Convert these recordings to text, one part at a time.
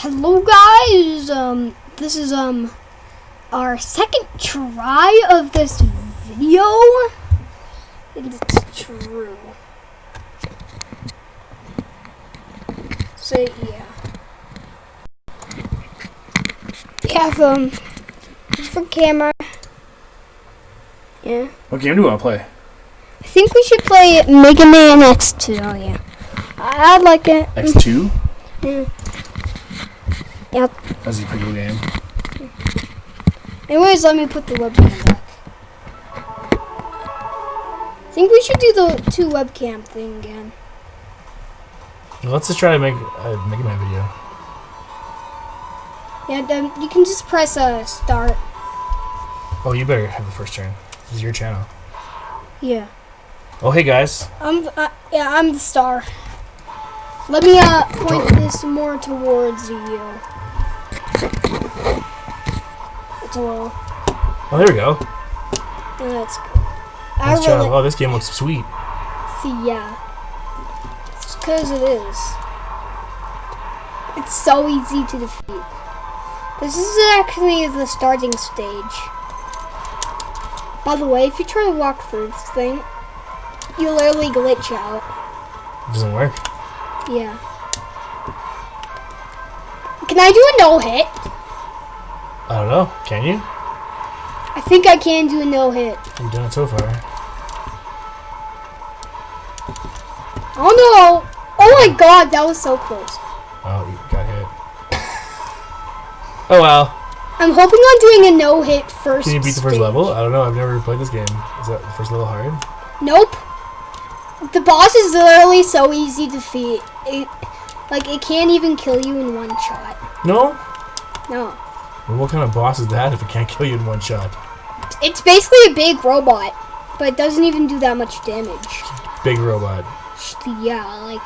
Hello guys, um, this is, um, our second try of this video. It's true. So, yeah. We have, um, different camera. Yeah. What game do you want to play? I think we should play Mega Man X2, oh yeah. I- I'd like it. X2? Yeah. Yep. That's a pretty good game. Anyways, let me put the webcam back. I think we should do the two webcam thing again. Let's just try to make a Mega Man video. Yeah, then you can just press uh, start. Oh, you better have the first turn. This is your channel. Yeah. Oh, hey guys. I'm uh, yeah, I'm the star. Let me uh point this more towards you. It's. Oh, there we go. That's good. I Nice job. really Oh, this game looks sweet. see. Yeah. It's because it is. It's so easy to defeat. This is actually the starting stage. By the way, if you try to walk through this thing, you literally glitch out. It doesn't work. Yeah. Can I do a no hit? I don't know. Can you? I think I can do a no hit. You've done it so far. Oh no! Oh my god, that was so close. Oh, you got hit. Oh well. I'm hoping on doing a no hit first. Can you beat the first stage. level? I don't know. I've never played this game. Is that the first level hard? Nope. The boss is literally so easy to defeat. It, like it can't even kill you in one shot. No. No. Well, what kind of boss is that if it can't kill you in one shot? It's basically a big robot, but it doesn't even do that much damage. Big robot. Yeah, like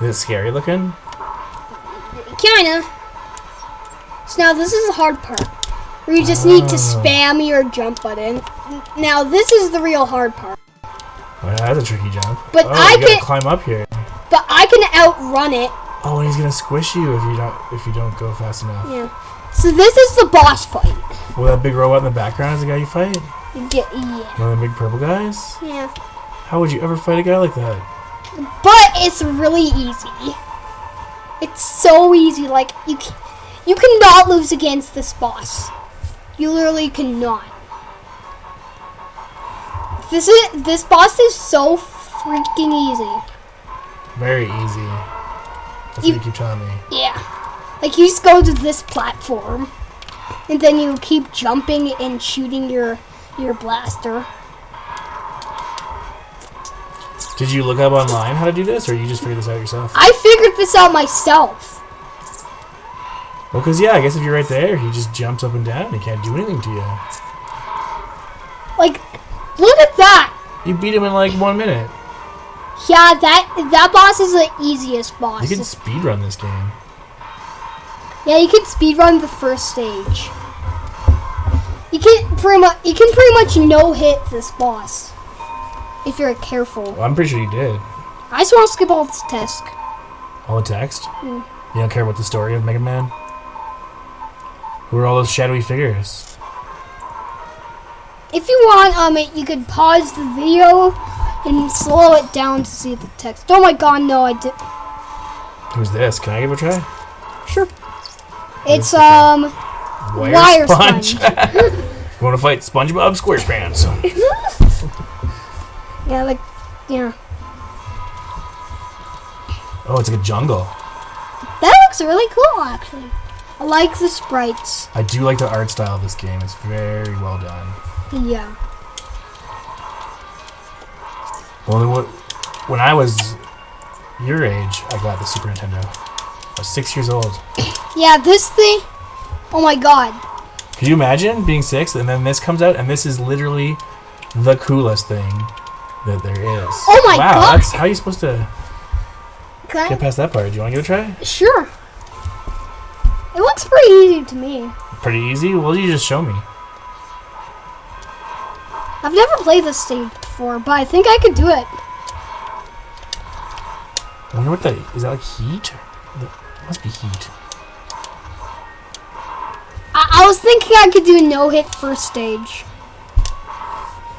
Is it scary looking? kinda. So now this is the hard part. Where you just need to Ah. spam your jump button. Now this is the real hard part. Oh, yeah, that's a tricky jump. But oh, I can- climb up here. But I can outrun it. Oh, and he's gonna squish you if you don't if you don't go fast enough. Yeah. So this is the boss fight. Well, that big robot in the background is the guy you fight. Get yeah. One of the big purple guys. Yeah. How would you ever fight a guy like that? But it's really easy. It's so easy. Like you, can, you cannot lose against this boss. You literally cannot. This is this boss is so freaking easy. Very easy. That's You- what you keep telling me. Yeah. Like you just go to this platform, and then you keep jumping and shooting your your blaster. Did you look up online how to do this, or you just figured this out yourself? I figured this out myself. Well, because yeah, I guess if you're right there, he just jumps up and down. He can't do anything to you. Like, look at that. You beat him in like one minute. Yeah, that that boss is the easiest boss. You can speed run this game. Yeah, you can speedrun the first stage. You can pretty much you can pretty much no hit this boss if you're careful. Well, I'm pretty sure you did. I just want to skip all this text. All the text. Hmm. You don't care about the story of Mega Man. Who are all those shadowy figures? If you want, um, you could pause the video and slow it down to see the text. Oh my god, no, I did. Who's this? Can I give it a try? Sure. Who's It's um Wire, Wire sponge. sponge. you want to fight SpongeBob SquarePants? yeah like yeah Oh, it's like a jungle. that looks really cool actually. I like the sprites. I do like the art style of this game. It's very well done. Yeah. Well, when I was your age, I got the Super Nintendo. I was six years old. Yeah, this thing. Oh my god. Could you imagine being six and then this comes out and this is literally the coolest thing that there is? Oh my wow, God. that's how are you supposed to Can get past that part? Do you want to give it a try? Sure. It looks pretty easy to me. Pretty easy. Well, you just show me. I've never played this stage before, but I think I could do it. I wonder what that is. Is that like heat? It must be heat. I was thinking I could do a no hit first stage.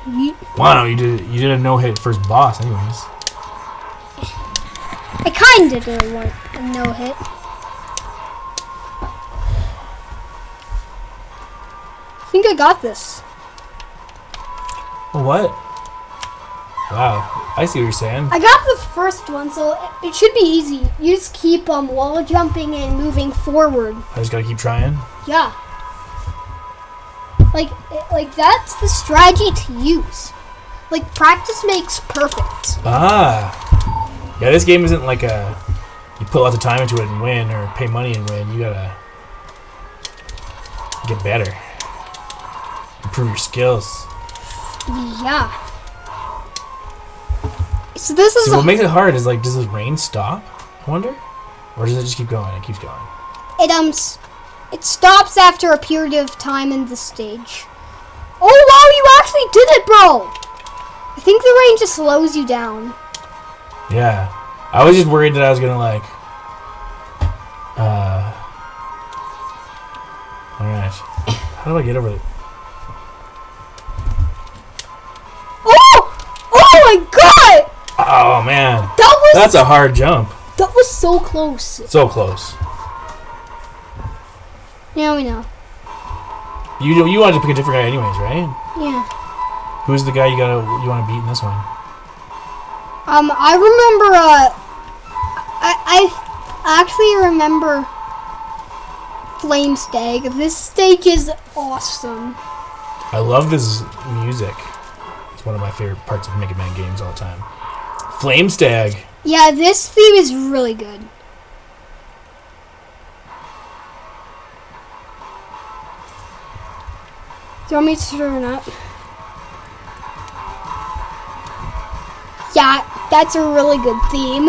Yeet. Wow, you did you did a no hit first boss, anyways. I kinda did a, one, a no hit. I think I got this. What? Wow, I see what you're saying. I got the first one, so it- should be easy. You just keep um wall jumping and moving forward. I just gotta keep trying. Yeah. Like like that's the strategy to use. Like practice makes perfect. Ah, yeah. This game isn't like a you put lots of time into it and win, or pay money and win. You gotta get better, improve your skills. Yeah. So this is See, what makes it hard is like, does the rain stop? I wonder, or does it just keep going? It keeps going. it um it stops after a period of time in the stage. Oh wow, you actually did it, bro! I think the rain just slows you down. Yeah, I was just worried that I was gonna like, uh, all right. How do I get over it? Oh man, That was that's a hard jump. that was so close. So close. Yeah, we know. You you wanted to pick a different guy anyways, right? Yeah. Who's the guy you gotta you want to beat in this one? Um, I remember. Uh, I I actually remember Flame Stag. This stage is awesome. I love this music. It's one of my favorite parts of Mega Man games all the time. Flame Stag. Yeah, this theme is really good. Do you want me to turn up? Yeah, that's a really good theme.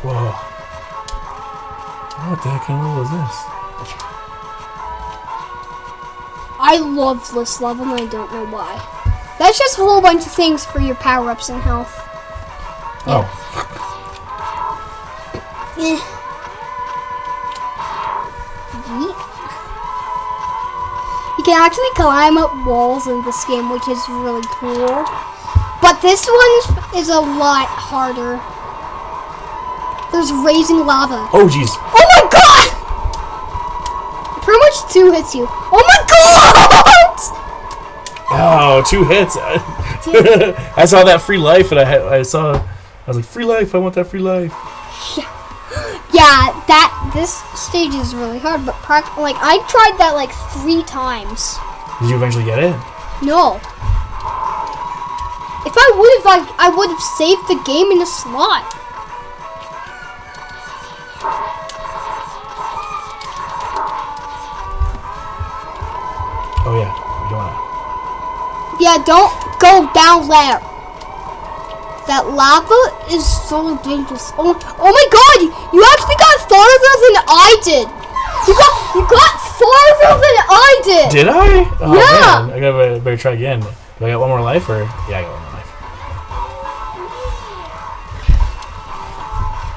Whoa. What the heck kind of is this? I love this level and I don't know why. That's just a whole bunch of things for your power-ups and health. Oh, Eh. Yeet. You can actually climb up walls in this game, which is really cool. But this one is a lot harder. There's raising lava. oh, jeez. Oh my god! Pretty much two hits you. Oh my god! Oh, two hits. I saw that free life, and I had, I saw. I was like, free life. I want that free life. Yeah, Yeah, that this stage is really hard, but like I tried that like three times. Did you eventually get it? No. If I would have, like, I would have saved the game in a slot. Yeah, don't go down there. That lava is so dangerous. Oh, oh my god! You actually got farther than I did. You got, you got farther than I did. Did I? Oh, Yeah. Man. I gotta better try again. Do I got one more life, or yeah, I got one more life.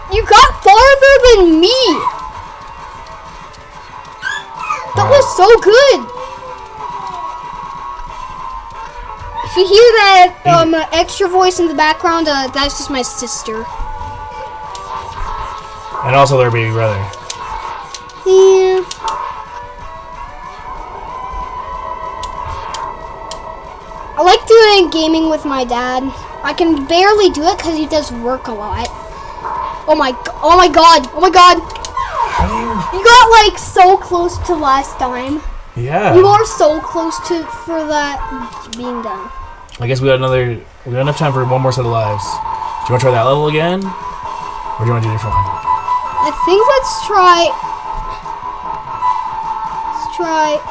You got farther than me. That was so good. If you hear that um, extra voice in the background, uh, that's just my sister. And also their baby brother. Yeah. I like doing gaming with my dad. I can barely do it because he does work a lot. Oh my, oh my god, oh my god. You? You got like so close to last time. Yeah. You are so close to for that being done. I guess we got another. We got enough time for one more set of lives. Do you want to try that level again, or do you want to do a different one? I think let's try. Let's try.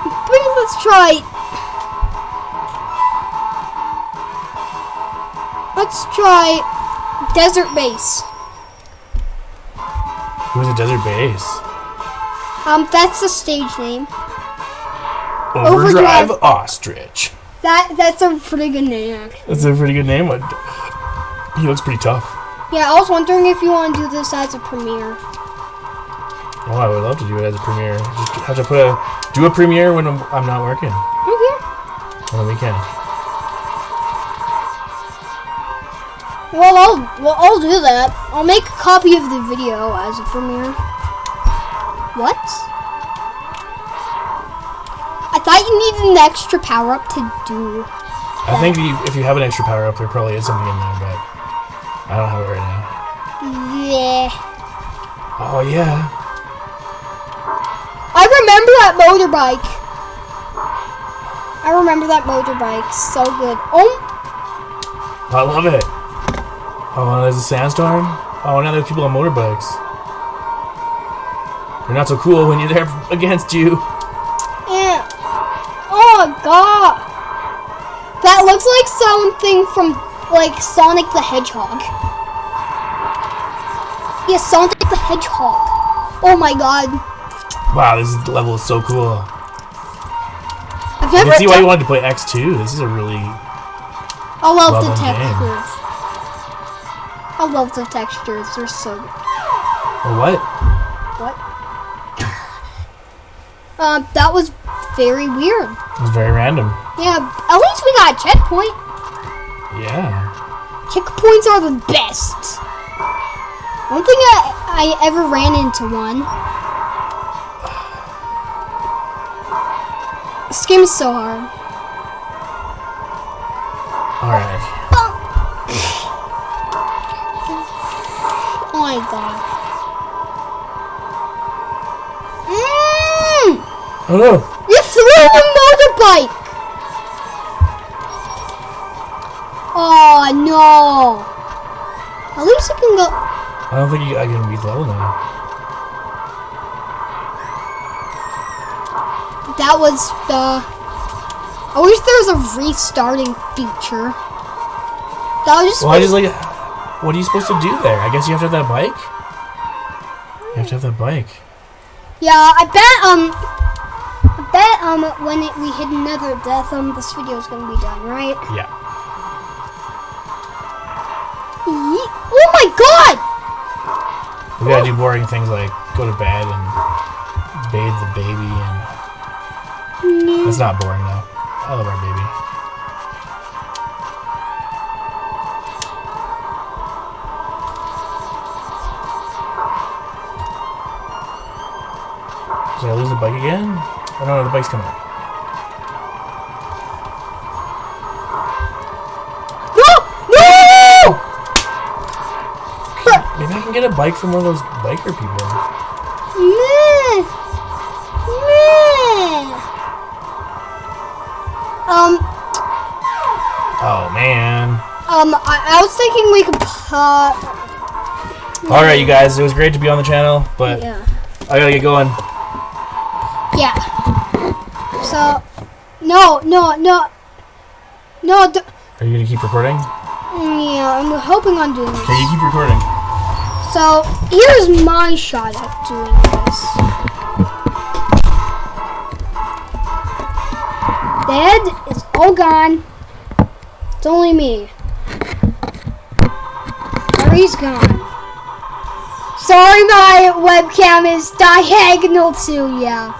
I think let's try. Let's try Desert Base. Who's a desert base? Um, that's the stage name. Overdrive, Overdrive. Ostrich. That that's a pretty good name. actually. That's a pretty good name. He looks pretty tough. Yeah, I was wondering if you want to do this as a premiere. Oh, I would love to do it as a premiere. Just have to put a do a premiere when I'm, I'm not working Okay. on the weekend. Well, I'll well I'll do that. I'll make a copy of the video as a premiere. What? You needed an extra power up to do. I think you, if you have an extra power up, there probably is something in there, but I don't have it right now. Yeah. Oh yeah, I remember that motorbike. I remember that motorbike. So good. Oh, I love it. Oh, there's a sandstorm. Oh, now there's people on motorbikes. They're not so cool when you're there against you. Looks like something from like Sonic the Hedgehog. Yeah, Sonic the Hedgehog. Oh my god. Wow, this level is so cool. I've I can see why you wanted to play X2. This is a really I love well the done game. textures. I love the textures. They're so good. what? What? Um, that was very weird. It's very random. Yeah, at least we got a checkpoint. Yeah. Checkpoints are the best. I don't think I, I ever ran into one. This game is so hard. All right. Oh my god. Mmm! Oh no! You threw the motorbike! No! At least you can go. I don't think you, I can level now. That was the. I wish there was a restarting feature. That was just. Well, I just like. What are you supposed to do there? I guess you have to have that bike. You have to have that bike. Yeah, I bet um. I bet um when it, we hit another death um this video is gonna be done right. Yeah. God! We gotta do boring things like go to bed and bathe the baby, and mm-hmm. that's not boring though. I love our baby. Did I lose the bike again? Oh no, the bike's coming. No! Can get a bike from one of those biker people. Meh. Meh. Um, Oh man. um, I, I was thinking we could, uh, All right, you guys. It was great to be on the channel, but yeah. I gotta get going. Yeah. So, no, no, no, no, d- Are you gonna keep recording? yeah, I'm hoping on doing this. Okay, you keep recording. So, here's my shot at doing this. Dad is all gone. It's only me. Harry's gone. Sorry, my webcam is diagonal too. Yeah,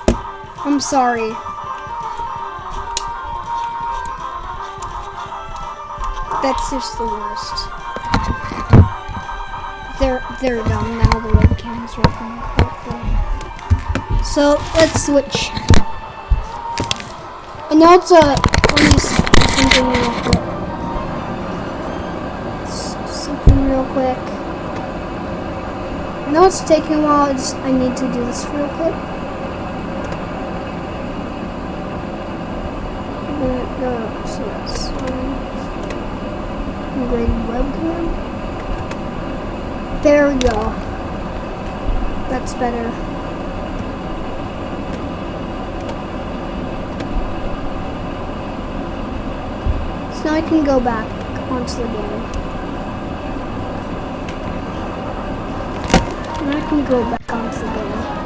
I'm sorry. That's just the worst. They're done now. The webcam is working. Hopefully. So let's switch. And now it's a let something real quick. Something real quick. I know it's taking a while. I just I need to do this real quick. Uh, no, so that's um, webcam. There we go. That's better. So now I can go back onto the game. Now I can go back onto the game.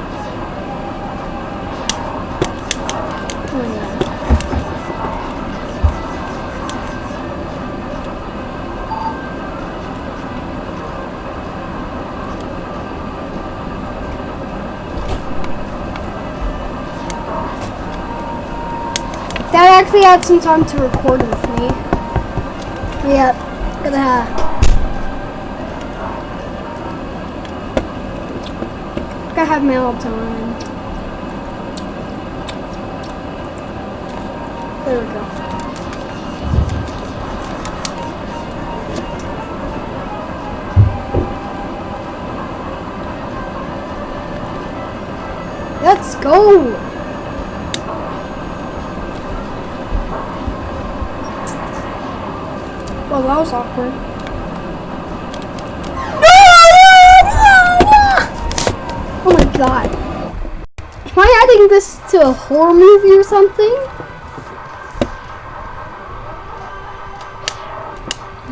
If he had some time to record with me. Yep, gonna have. Gotta have mail time. There we go. Let's go! Well, that was awkward. Oh my god. Am I adding this to a horror movie or something?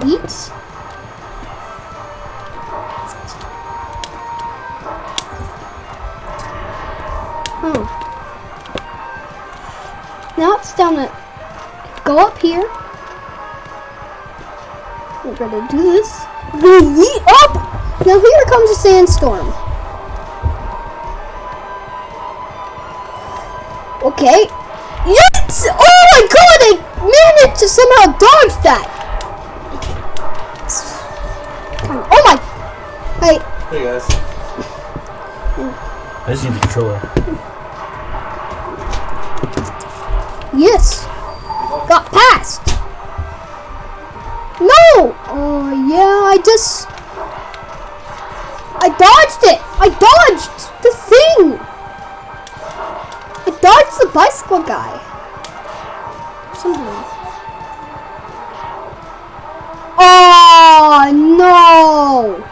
Yeet. Oh. Now it's down to go up here. We're gonna do this. We're gonna yeet up! Oh! Now here comes a sandstorm. Okay. Yes! Oh my god! I managed to somehow dodge that! Oh my! Wait. Hey guys. I just need the controller. Yes! Got past! Just... I dodged it! I dodged the thing! I dodged the bicycle guy. Somehow. Oh, no!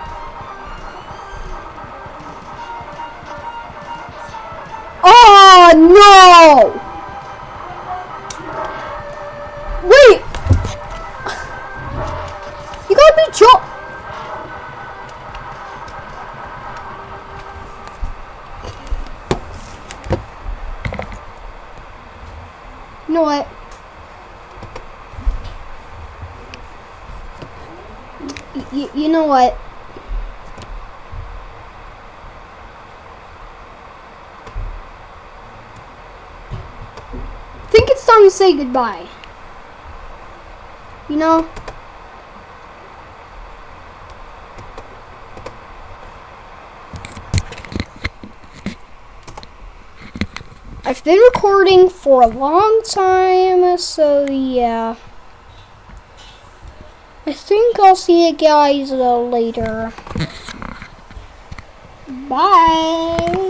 Oh, no! Wait! You gotta be jo- You know what? Y- y- you know what? I think it's time to say goodbye. You know? I've been recording for a long time, so yeah. I think I'll see you guys uh, later. Bye.